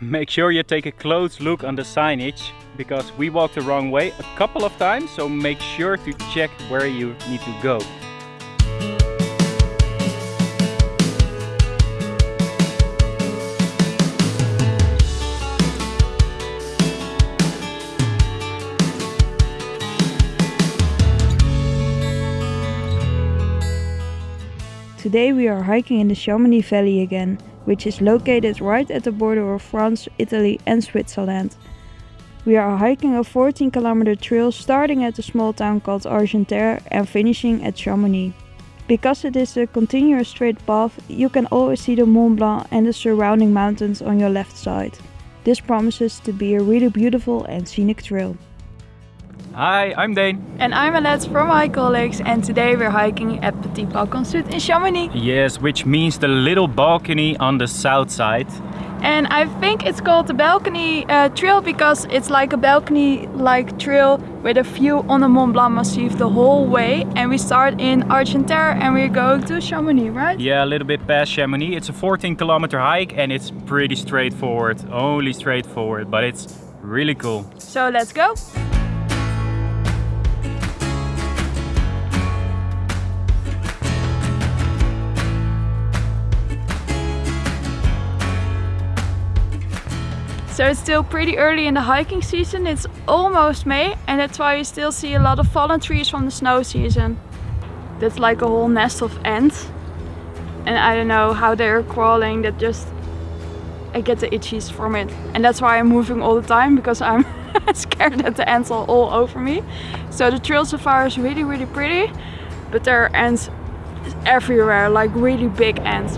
Make sure you take a close look on the signage because we walked the wrong way a couple of times so make sure to check where you need to go. Today we are hiking in the Chamonix Valley again, which is located right at the border of France, Italy and Switzerland. We are hiking a 14 kilometer trail starting at a small town called Argentière and finishing at Chamonix. Because it is a continuous straight path, you can always see the Mont Blanc and the surrounding mountains on your left side. This promises to be a really beautiful and scenic trail. Hi, I'm Dane. And I'm Alette from my colleagues and today we're hiking at Petit Balcon Sud in Chamonix. Yes, which means the little balcony on the south side. And I think it's called the balcony uh, trail because it's like a balcony like trail with a view on the Mont Blanc Massif the whole way. And we start in Argentière and we're going to Chamonix, right? Yeah, a little bit past Chamonix. It's a 14 kilometer hike and it's pretty straightforward, only straightforward, but it's really cool. So let's go. So it's still pretty early in the hiking season, it's almost May and that's why you still see a lot of fallen trees from the snow season. That's like a whole nest of ants. And I don't know how they're crawling, that just... I get the itchies from it. And that's why I'm moving all the time because I'm scared that the ants are all over me. So the trail so far is really really pretty, but there are ants everywhere, like really big ants.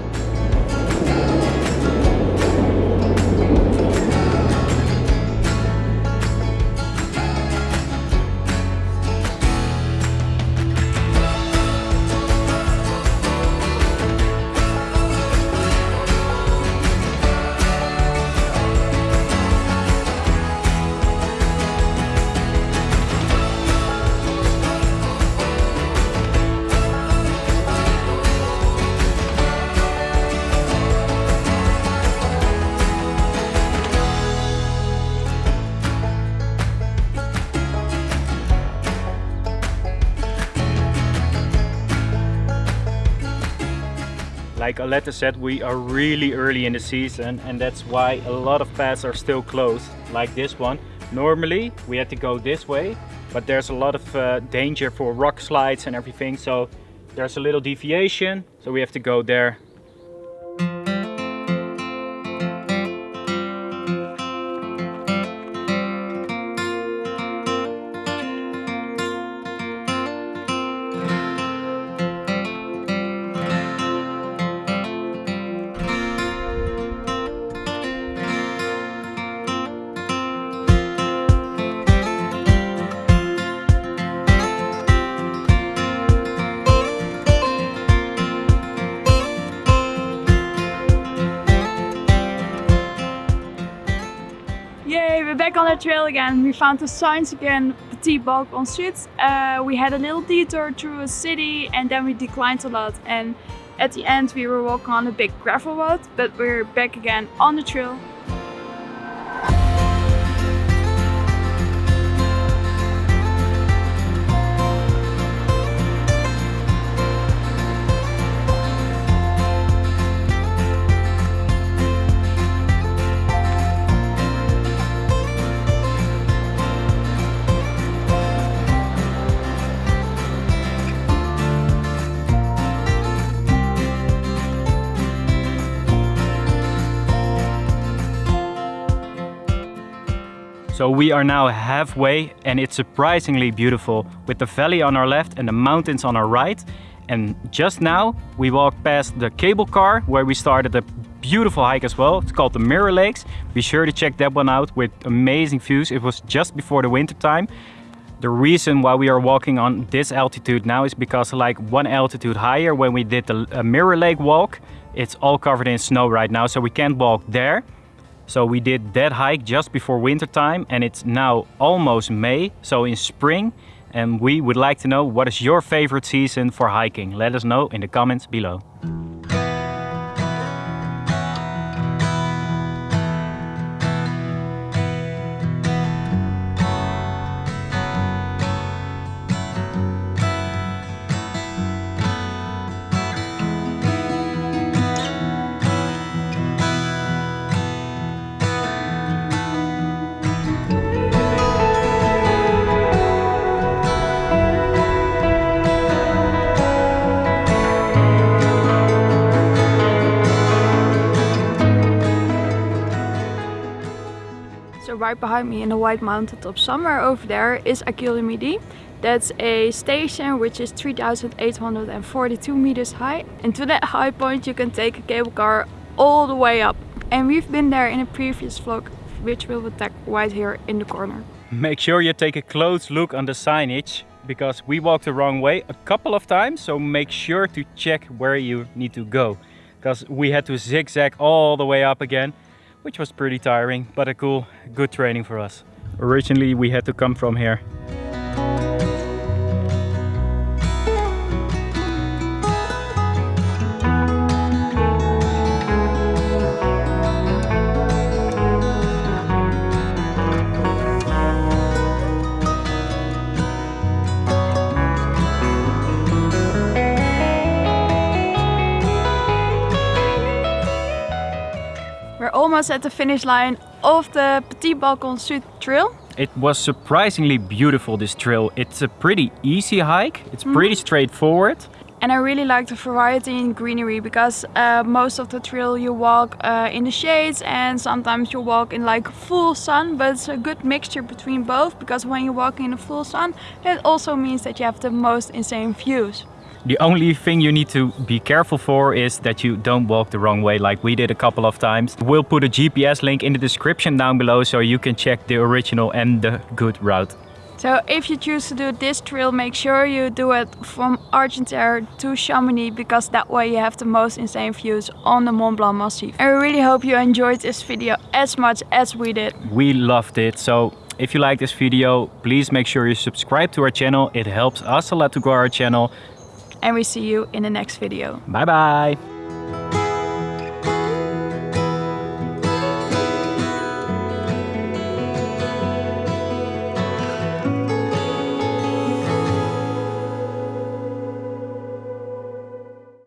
Like Aletta said, we are really early in the season and that's why a lot of paths are still closed, like this one. Normally we had to go this way, but there's a lot of uh, danger for rock slides and everything, so there's a little deviation, so we have to go there back on the trail again. We found the signs again, Petit Balcon Sud. Uh, we had a little detour through a city and then we declined a lot. And at the end we were walking on a big gravel road, but we're back again on the trail. So we are now halfway and it's surprisingly beautiful with the valley on our left and the mountains on our right. And just now we walked past the cable car where we started a beautiful hike as well. It's called the Mirror Lakes. Be sure to check that one out with amazing views. It was just before the winter time. The reason why we are walking on this altitude now is because like one altitude higher when we did the uh, Mirror Lake walk, it's all covered in snow right now, so we can't walk there. So we did that hike just before winter time and it's now almost May, so in spring. And we would like to know what is your favorite season for hiking? Let us know in the comments below. So right behind me in the white mountaintop somewhere over there is Aiguille du Midi. That's a station which is 3,842 meters high. And to that high point you can take a cable car all the way up. And we've been there in a previous vlog, which we'll attack right here in the corner. Make sure you take a close look on the signage because we walked the wrong way a couple of times. So make sure to check where you need to go because we had to zigzag all the way up again, which was pretty tiring, but a cool, good training for us. Originally we had to come from here. We're almost at the finish line of the Petit Balcon Sud trail. It was surprisingly beautiful, this trail. It's a pretty easy hike. It's pretty straightforward. And I really like the variety in greenery because uh, most of the trail you walk uh, in the shades and sometimes you walk in like full sun but it's a good mixture between both because when you walk in the full sun it also means that you have the most insane views. The only thing you need to be careful for is that you don't walk the wrong way like we did a couple of times. We'll put a GPS link in the description down below so you can check the original and the good route. So if you choose to do this trail, make sure you do it from Argentière to Chamonix because that way you have the most insane views on the Mont Blanc Massif. I really hope you enjoyed this video as much as we did. We loved it. So if you like this video, please make sure you subscribe to our channel. It helps us a lot to grow our channel. And we see you in the next video. Bye bye.